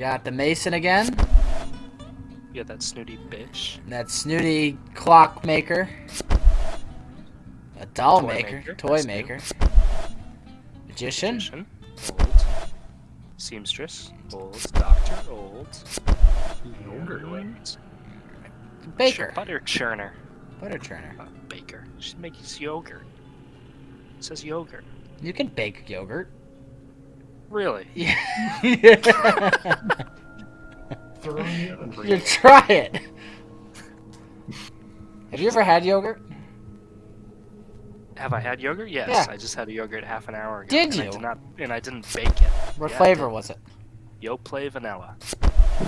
got the Mason again. You got that snooty bitch. And That snooty clock maker. A doll Toy maker. maker, Toy that's new. maker. Magician. Magician, old. Seamstress, old. Doctor, old. Yogurt. Baker. Butter churner. Butter churner. Uh, baker. She makes yogurt. It says yogurt. You can bake yogurt. Really? Yeah. Throw it in the oven for you you. try it. Have you ever had yogurt? Have I had yogurt? Yes. Yeah. I just had a yogurt half an hour ago. Did and I you? did not, and I didn't bake it. What Yeah, flavor was it? Yoplait vanilla.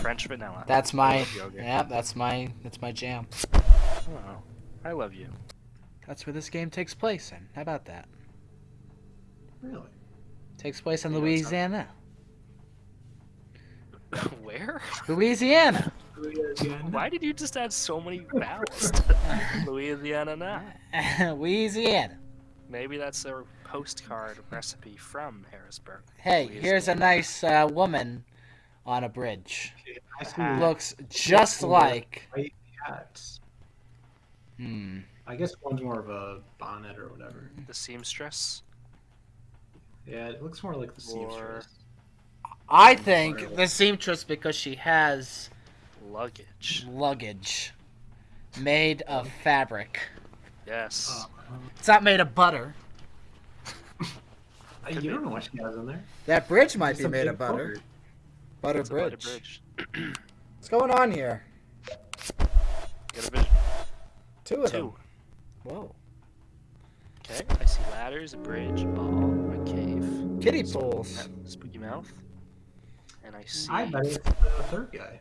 French vanilla. That's my. yogurt. Yeah, that's my. That's my jam. Oh, I love you. That's where this game takes place in. How about that? Really? Takes place in You know, Louisiana. Where? Louisiana. Louisiana. Why did you just add so many vowels Louisiana now? Louisiana. Maybe that's a postcard recipe from Harrisburg. Hey, Louisiana. here's a nice uh, woman on a bridge. I. Looks just like. white hats. Hmm. I guess one's more of a bonnet or whatever. The seamstress. Yeah, it looks more like the Or- seamstress. I think the seamstress because she has Luggage. luggage made of fabric. Yes. Uh, It's not made of butter. you be. don't know what she has in there. That bridge might It's be made of butter. Butter butter bridge. bridge. What's going on here? Get a vision. Two of Two. them. Whoa. Okay. I see ladders, a bridge, a ball, a cave. Kitty some pools. Spooky mouth. And I see. I bet it's the third guy.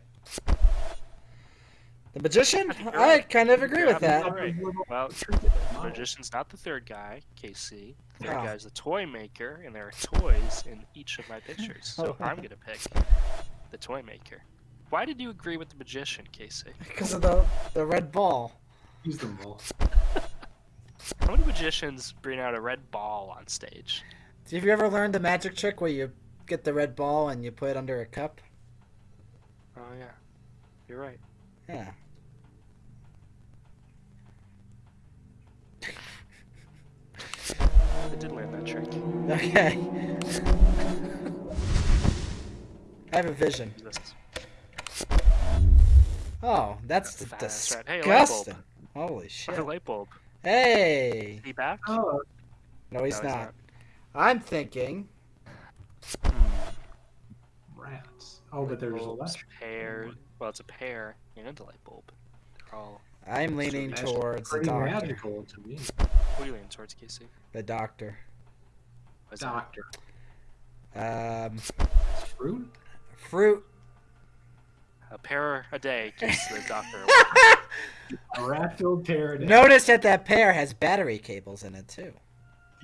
The magician? I think you're I right. kind of agree with that. absolutely. Well, The magician's not the third guy, KC. The third Oh. guy's the toy maker, and there are toys in each of my pictures. So I'm gonna pick the toy maker. Why did you agree with the magician, Casey? Because of the the red ball. Use them all. How many magicians bring out a red ball on stage? Have you ever learned the magic trick where you get the red ball and you put it under a cup? Oh yeah, you're right. Yeah. I did learn that trick. Okay. I have a vision. Oh, that's That's disgusting. right. Hey, light bulb. Holy shit. A light bulb. Hey. Is he back? Oh, No, he's No, he's not. I'm thinking. Hmm. rats. Oh, but there's a Bulbs, left. pear. Well, it's a pear and a light bulb. They're all. I'm leaning That's towards the doctor. magical to me. What are you leaning towards, Casey? The doctor. What's that? Doctor. Um, Fruit? fruit. A pair a day keeps the doctor. A rat filled paradise. Notice that that pear has battery cables in it too.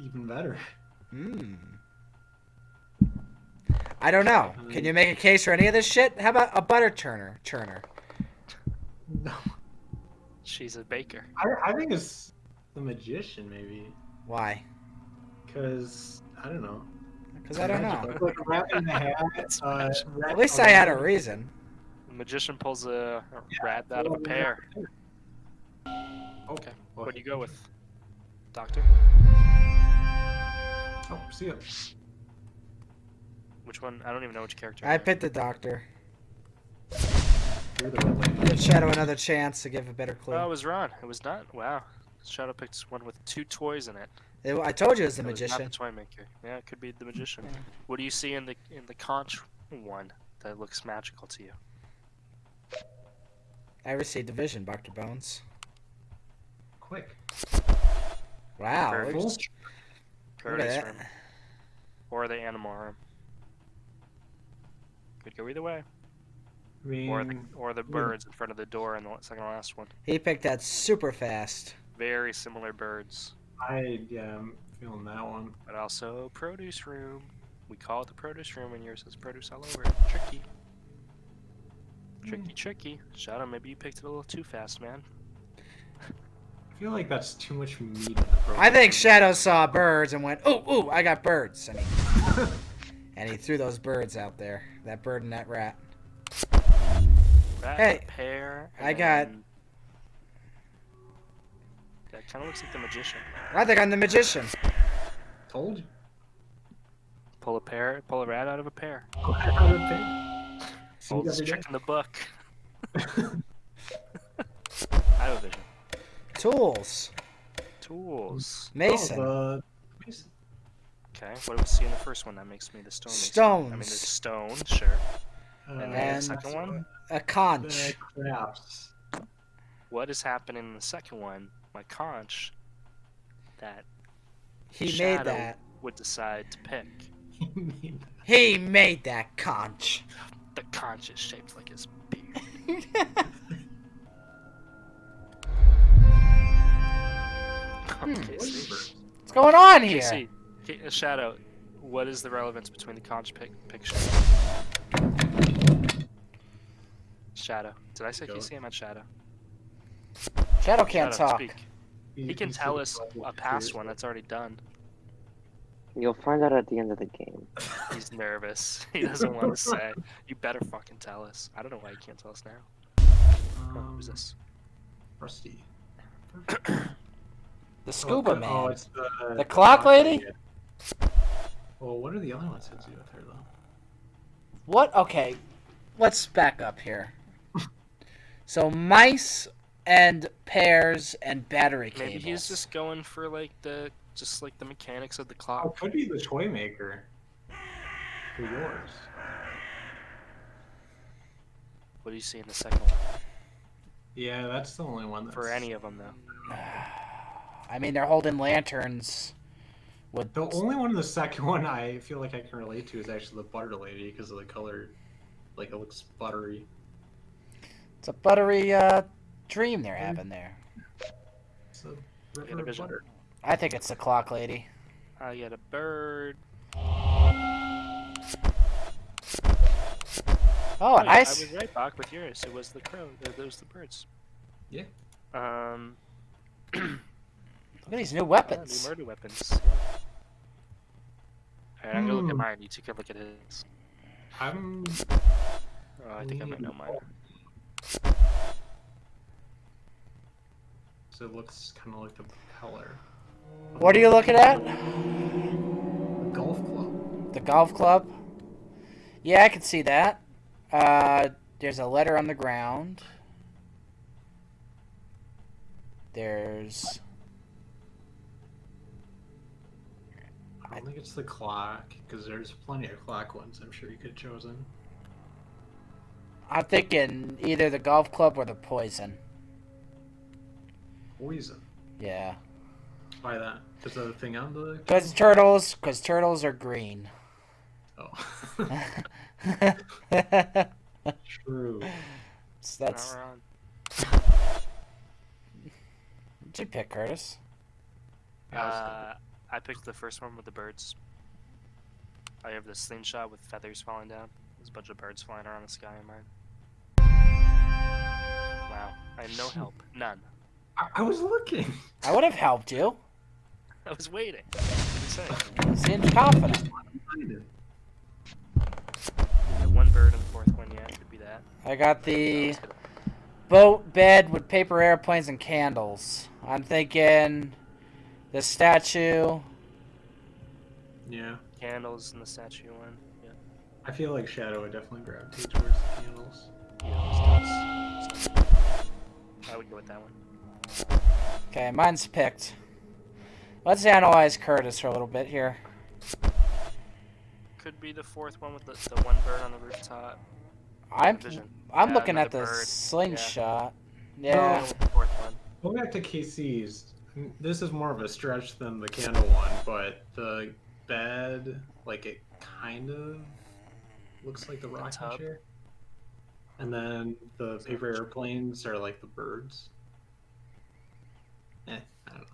Even better. Hmm. I don't know. Can you make a case for any of this shit? How about a butter churner? Churner. No. She's a baker. I, I think it's the magician, maybe. Why? Because, I don't know. Because I don't know. Like a rat in the hat. Uh, At least I had a reason. The magician pulls a, a rat out of a pear. Okay. What do you go with, doctor? Oh, see ya. Which one? I don't even know which character. I picked the doctor. The. Give Shadow another chance to give a better clue. Oh, I was wrong. It was not. Wow. Shadow picked one with two toys in it. It- I told you it was the It was not magician. the toy maker. Yeah, it could be the mm-hmm. magician. Yeah. What do you see in the in the conch one that looks magical to you? I received a vision, Dr. Bones. Quick. Wow. Very look- cool. look at Paradise that. room or the animal room. Could go either way. I mean, Or the or the birds in front of the door in the second to last one. He picked that super fast. Very similar birds, I, yeah, I'm feeling that one. but also produce room. We call it the produce room, and yours says produce all over it. Tricky. Tricky, hmm. tricky. Shadow, maybe you picked it a little too fast, man. I feel like that's too much meat in. I think Shadow saw birds and went, "Ooh, ooh, I got birds," and he, and he threw those birds out there. That bird and that rat. that Hey, a pair? I got- That kind of looks like the magician. I think I'm the magician. Told you. Pull a pair, pull a rat out of a pear. Out of pig. See you Oldest trick in the book. I have a vision. Tools. Tools. Oh, Mason. Oh, the Mason. Okay, what do we see in the first one that makes me the stone? mason? Stones. I mean, there's stone, sure. Uh, And then the second one? A conch. The. What is happening in the second one? My conch that He made that. would decide to pick. He made that conch. The conch is shaped like his beard. Okay, see. What's going on Okay, here? See. Okay, Shadow, what is the relevance between the conch pic picture? Shadow. Did I say Go. Casey? I meant Shadow. Shadow can't Shadow, talk. speak. He can tell us a past one that's already done. You'll find out at the end of the game. He's nervous. He doesn't want to say. You better fucking tell us. I don't know why you can't tell us now. Oh, Um, who's this? Rusty. The scuba oh, man. Oh, it's the, The clock lady? Well, what are the other ones that do with her though? What? Okay, let's back up here. so mice and pears and battery cables. Maybe he's just going for like the just like the mechanics of the Oh, clock. could be the toy maker. For yours. What do you see in the second one? Yeah, that's the only one that's For any of them though. I mean, they're holding lanterns. With The only one in the second one I feel like I can relate to is actually the butter lady because of the color. Like it looks buttery. it's a buttery uh, dream they're having there. It's a a river of vision? butter. I think it's the clock lady. I got a bird. Oh, yeah, nice. I was right back with yours. It was the crow. It was the birds. Yeah. Um. Look at these new yeah, weapons. new murder weapons. Alright, I'm gonna look at Hmm. mine. You two can look at his. I'm. Oh, I think I might know mine. So it looks kind of like the propeller. What are you looking at? A golf club. The golf club. Yeah, I can see that. Uh, there's a letter on the ground. There's I don't think it's the clock because there's plenty of clock ones. I'm sure you could have chosen. I'm thinking either the golf club or the poison. Poison. Yeah. Why that? Is that a thing on the? Cause turtles, cause turtles are green. Oh. True. So that's Not wrong. did you pick Curtis? Uh, I picked the first one with the birds. I have the slingshot with feathers falling down. There's a bunch of birds flying around the sky in mine. Wow. I have no help. None. I, I was looking. I would have helped you. I was waiting. What did you? Seems confident. One bird and the fourth one, yeah, could be that. I got the was boat bed with paper airplanes and candles. I'm thinking the statue. Yeah. Candles in the statue one. Yeah. I feel like Shadow would definitely gravitate towards the candles. Yeah, those dots. I would go with that one. Okay, mine's picked. Let's analyze Curtis for a little bit here. Could be the fourth one with the, the one bird on the rooftop. I'm I'm Yeah, looking at the bird. slingshot. Yeah. Yeah. with the fourth one. Go back to KC's. This is more of a stretch than the candle one, but the bed, like it kind of looks like the rocking tub? chair. And then the paper airplanes are like the birds. Eh, I don't know.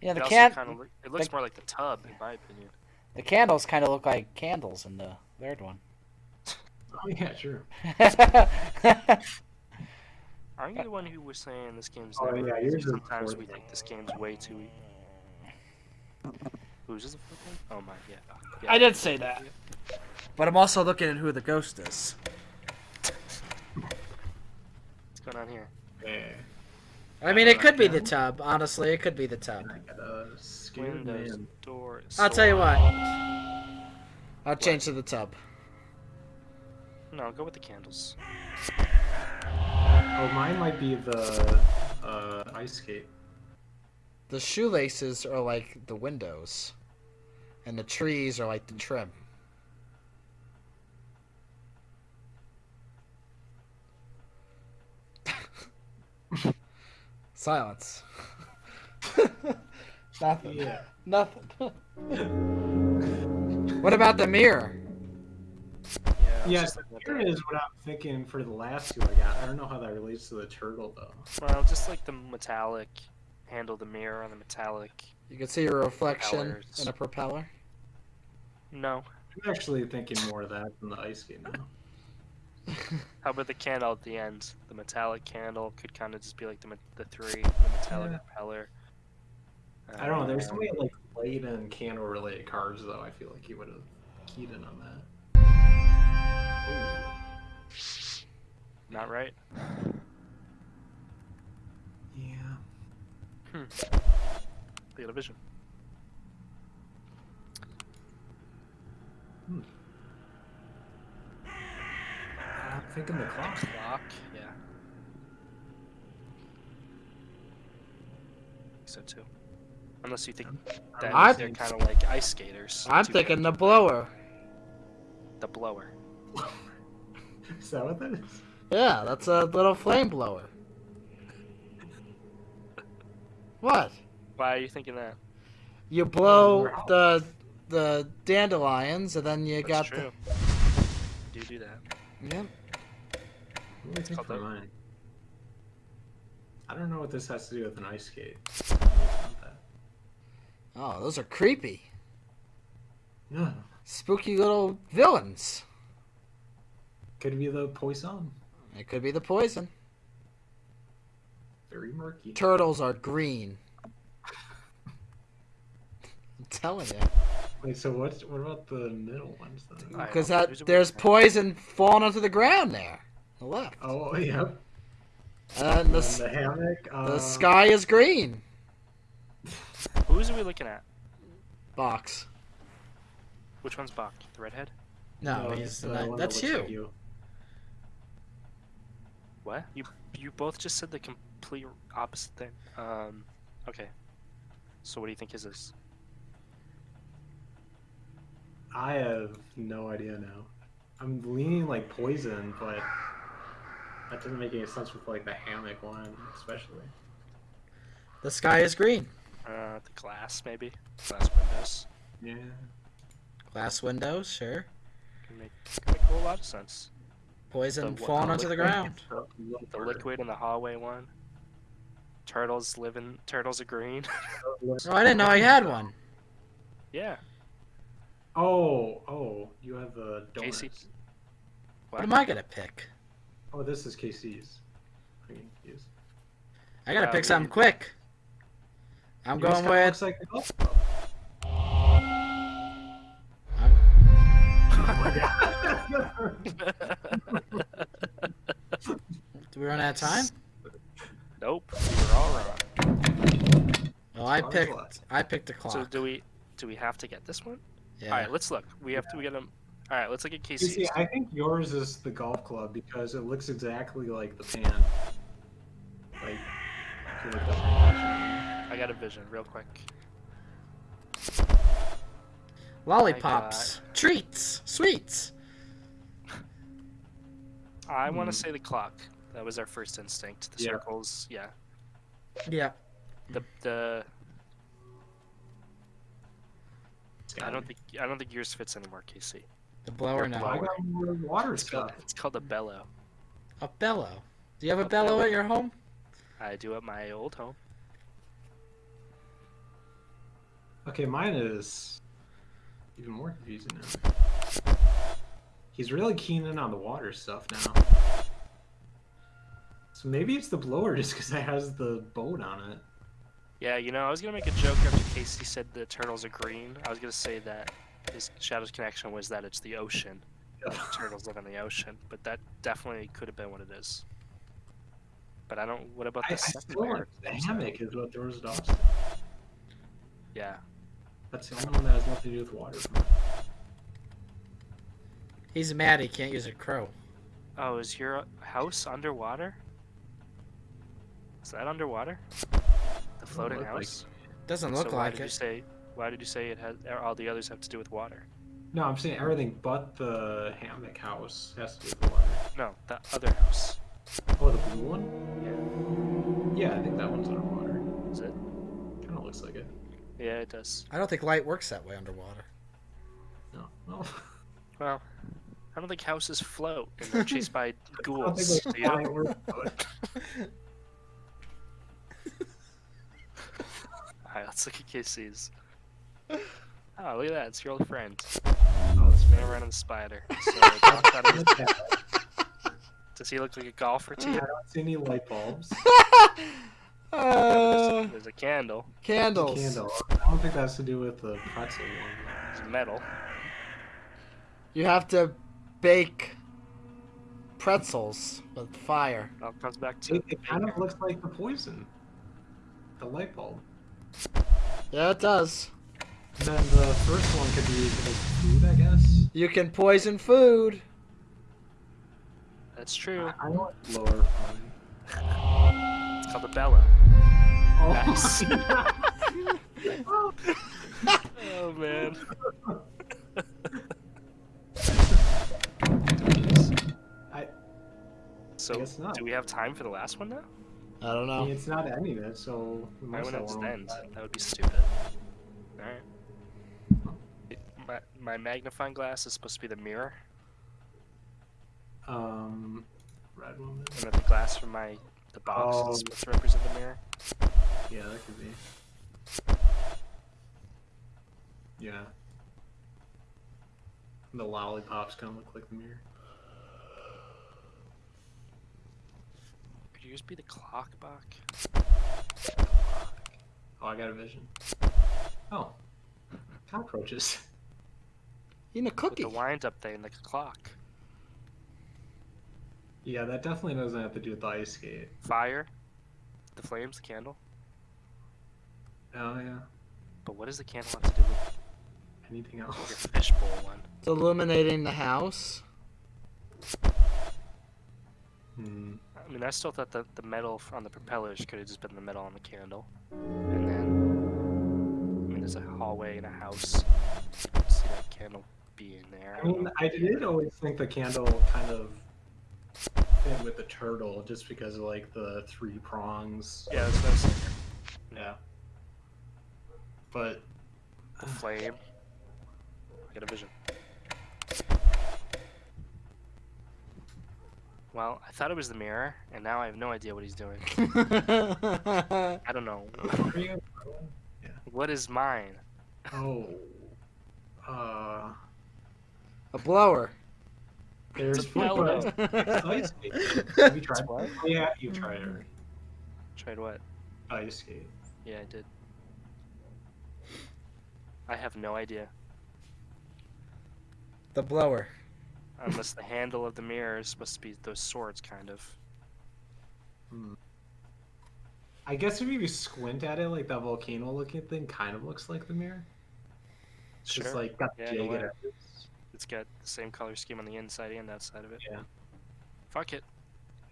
Yeah, the it can also kind of look, it looks the- more like the tub, in my opinion. the candles kind of look like candles in the third one. Oh yeah, true. Aren't you the one who was saying this game's Oh, never yeah, easy? yours is Sometimes we think this game's way too easy. Who's this the? Oh my, yeah. yeah. I did say that. But I'm also looking at who the ghost is. What's going on here? Yeah. I mean, it could be the tub. Honestly, it could be the tub. I got a scared Windows, man. doors. I'll tell you what. I'll change to the tub. No, go with the candles. Oh, mine might be the uh, ice skate. The shoelaces are like the windows, and the trees are like the trim. Silence. Nothing. Yeah. Nothing. what about the mirror? Yeah. I was Yeah, just looking at here that. is what I'm thinking for the last two I got. I don't know how that relates to the turtle though. Well, just like the metallic handle, the mirror on the metallic. You can see your reflection Propellers. in a propeller. No. I'm actually thinking more of that than the ice skate now. How about the candle at the end? The metallic candle could kind of just be like the the three, the metallic Yeah. propeller. I don't know. There's so Um, many like blade and candle related cards though. I feel like he would have keyed in on that. Not right. Yeah. Hmm. They got a vision. Hmm. I'm thinking the clock. Clock. Yeah. I think so too. Unless you think that I- they're kind of like ice skaters. I'm Two thinking the blower. the blower. Is that what that is? Yeah, that's a little flame blower. What? Why are you thinking that? You blow oh, Wow. the the dandelions, and then you That's got true. You do do that. the. Yep. What do I think called for the- mine? I don't know what this has to do with an ice skate. Oh, those are creepy, No, spooky little villains. Could be the poison. It could be the poison. Very murky. Turtles are green. I'm telling you, Wait, so what? What about the middle ones then? Because don't that Who's there's poison falling onto the ground there. The left. Oh, yep. And And the then s- the hammock. Uh, the sky is green. Who's are we looking at? Box. Which one's Bach? The redhead? No, no, he's the not, one that's that looks you. Like What? You you both just said the complete opposite thing. Um, okay. So what do you think is this? I have no idea now. I'm leaning like poison, but that doesn't make any sense with like the hammock one, especially. The sky is green. Uh, the glass maybe. Glass windows. Yeah. Glass windows, sure. Can make, can make a whole lot of sense. Poison The falling the onto the ground. The liquid in the hallway one. Turtles living. Turtles are green. Oh, I didn't know I had one. yeah. Oh, oh, you have the donuts. Casey. What am I gonna pick? Oh, this is KC's. I yes. I gotta Yeah, pick we- something quick. I'm Yours going kinda with. Looks like the golf club. Do we run out of time? nope. We were all wrong. Well, I picked. left. I picked the So do we? Do we have to get this one? Yeah. All right. Let's look. We have to get them. All right. Let's look at You Casey's. see, I think yours is the golf club because it looks exactly like the pan. Like, if you look up the I got a vision real quick. Lollipops, treats, sweets. I want Hmm. to say the clock. That was our first instinct. The Yeah. circles. Yeah. Yeah. The the. It's I don't think I don't think yours fits anymore, Casey. The blower now. I got more water It's called, it's called a bellow. A bellow. Do you have a A bellow bellow. at your home? I do at my old home. Okay, mine is even more confusing now. He's really keen in on the water stuff now. So maybe it's the blower just because it has the boat on it. Yeah, you know, I was gonna make a joke after Casey said the turtles are green. I was gonna say that his Shadow's connection was that it's the ocean. that the turtles live in the ocean, but that definitely could have been what it is. But I don't. What about the I second still layer? like the of things, though? hammock is what throws it off. Yeah. That's the only one that has nothing to do with water. He's mad he can't use a crow. Oh, is your house underwater? Is that underwater? The floating look like house. Doesn't look so look why like did you it. say? Why did you say it has? All the others have to do with water. No, I'm saying everything but the hammock house has to do with water. No, the other house. Oh, the blue one? Yeah, Yeah, I think that one's underwater. Is it? Kind of looks like it. Yeah, it does. I don't think light works that way underwater. No. Well, Well, I don't think houses float and they're chased by I don't ghouls. think do you? why it works, but- Alright, let's look at Casey's. Oh, look at that! It's your old friend. Oh, it's Spinning around on the spider. So, out of his- does he look like a golfer to I you? don't see any light bulbs. Uh, There's a candle. candles. Candle. I don't think that has to do with the pretzel one. There's metal. You have to bake pretzels with fire. It comes back to. It, it kind of looks like the poison. The light bulb. Yeah, it does. And then the first one could be food, I guess. You can poison food. That's true. I, I want lower fun. It's called the Bella. Oh, Nice. Oh man. I, So, guess not. do we have time for the last one now? I don't I know. mean, it's not any of it, so we Why would have it one end? more. That would be stupid. Alright. My, my magnifying glass is supposed to be the mirror, Um, red one. then? and the glass from my the box Oh. is supposed to represent the mirror. Yeah, that could be. Yeah. The lollipops kind of look like the mirror. Could you just be the clock box? Oh, I got a vision. Oh, cockroaches. In a With cookie. the wind up thing, like a clock. Yeah, that definitely doesn't have to do with the ice skate. Fire, the flames, the candle. Oh yeah. But what does the candle have to do with Anything else? your else? fishbowl one? It's illuminating the house. Hmm. I mean, I still thought that the metal on the propellers could have just been the metal on the candle. And then, I mean, there's a hallway in a house. I see that candle being there. I mean, know. I did always think the candle kind of fit with the turtle, just because of like the three prongs. Yeah, that's what I was. Yeah. But The flame. I got a vision. Well, I thought it was the mirror, and now I have no idea what he's doing. I don't know. Are What is mine? oh, uh, a blower. there's It's a food, bellow. it's ice skate. Have you tried what? Yeah, you tried it. Tried what? Ice skate. Yeah, I did. I have no idea. the blower. Unless the handle of the mirror is supposed to be those swords, kind of. Hmm. I guess if you squint at it, like that volcano-looking thing kind of looks like the mirror. It's Sure. just like got Yeah, jagged edges. It's got the same color scheme on the inside and outside of it. Yeah. Fuck it.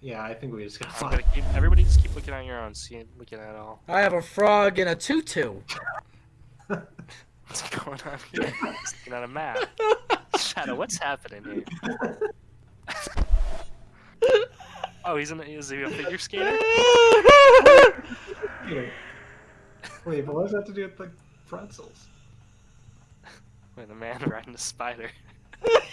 Yeah, I think we just got I'm gonna keep. Everybody just keep looking on your own, see, looking at all. I have a frog in a tutu. What's going on here? Just looking at a map. Shadow, what's happening here? Oh, he's in. Is he a figure skater? Wait, but what does that have to do with the pretzels? Wait, the man riding a spider. I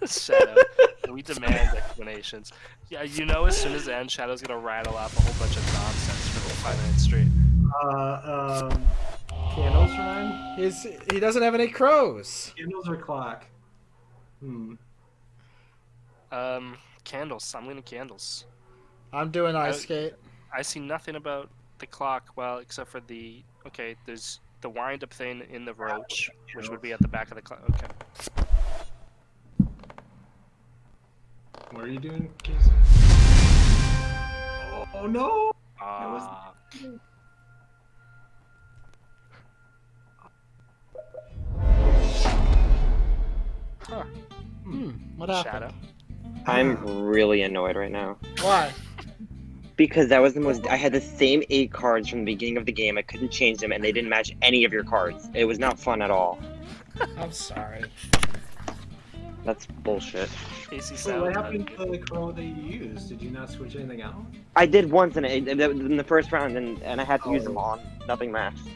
don't know. We demand explanations. Yeah, you know, as soon as it ends, Shadow's gonna rattle off a whole bunch of nonsense for the five minutes straight. Uh, um, candles rhyme? He's he doesn't have any crows. Candles or clock? Hmm. Um, candles. I'm leaning candles. I'm doing ice I- skate. I see nothing about the clock, well, except for the okay. There's the wind up thing in the roach, which would be at the back of the clock. Okay. What are you doing, Casey? Oh no! was- Ah, huh. Hmm. What happened? Shadow. I'm really annoyed right now. Why? Because that was the most. I had the same eight cards from the beginning of the game. I couldn't change them, and they didn't match any of your cards. It was not fun at all. I'm sorry. That's bullshit. Casey So what happened to the crow that you used? Did you not switch anything out? I did once in, it, in the first round, and, and I had to use Oh. them on. Nothing matched.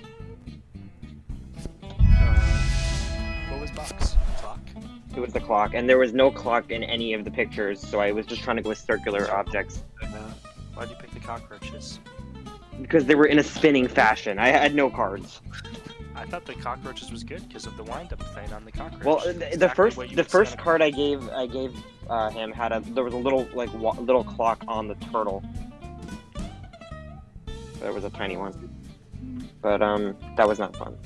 Uh, what was box? Clock. It was the clock, and there was no clock in any of the pictures, so I was just trying to go with circular objects Why'd you pick the cockroaches? because they were in a spinning fashion. I had no cards. I thought the cockroaches was good because of the wind up thing on the cockroach. Well, the, the first the first card I gave I gave uh, him had a there was a little like wa- little clock on the turtle. There was a tiny one, but um that was not fun.